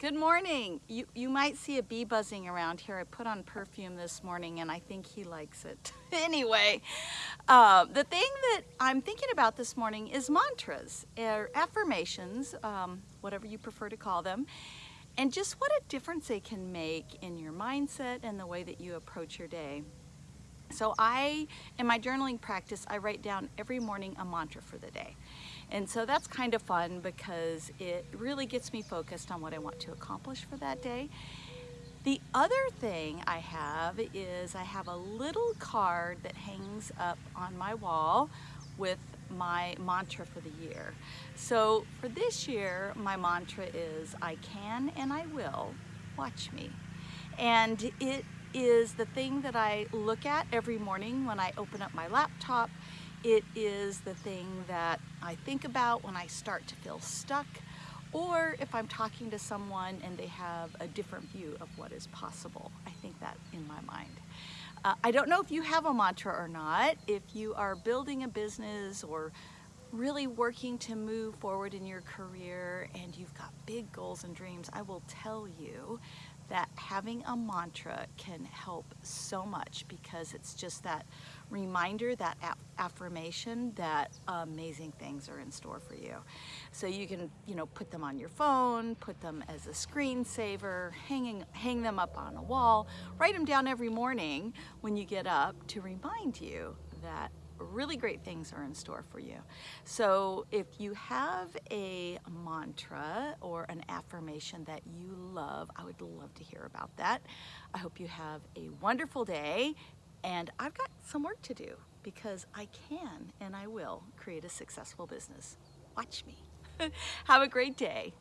Good morning. You, you might see a bee buzzing around here. I put on perfume this morning and I think he likes it. anyway, uh, the thing that I'm thinking about this morning is mantras, or affirmations, um, whatever you prefer to call them, and just what a difference they can make in your mindset and the way that you approach your day. So I, in my journaling practice, I write down every morning a mantra for the day. And so that's kind of fun because it really gets me focused on what I want to accomplish for that day. The other thing I have is I have a little card that hangs up on my wall with my mantra for the year. So for this year, my mantra is I can and I will, watch me. And it is the thing that I look at every morning when I open up my laptop it is the thing that I think about when I start to feel stuck or if I'm talking to someone and they have a different view of what is possible. I think that in my mind. Uh, I don't know if you have a mantra or not. If you are building a business or really working to move forward in your career and you've got big goals and dreams, I will tell you that having a mantra can help so much because it's just that reminder, that affirmation that amazing things are in store for you. So you can, you know, put them on your phone, put them as a screensaver, hanging, hang them up on a wall, write them down every morning when you get up to remind you that really great things are in store for you. So if you have a mantra or an affirmation that you love, I would love to hear about that. I hope you have a wonderful day and I've got some work to do because I can and I will create a successful business. Watch me. have a great day.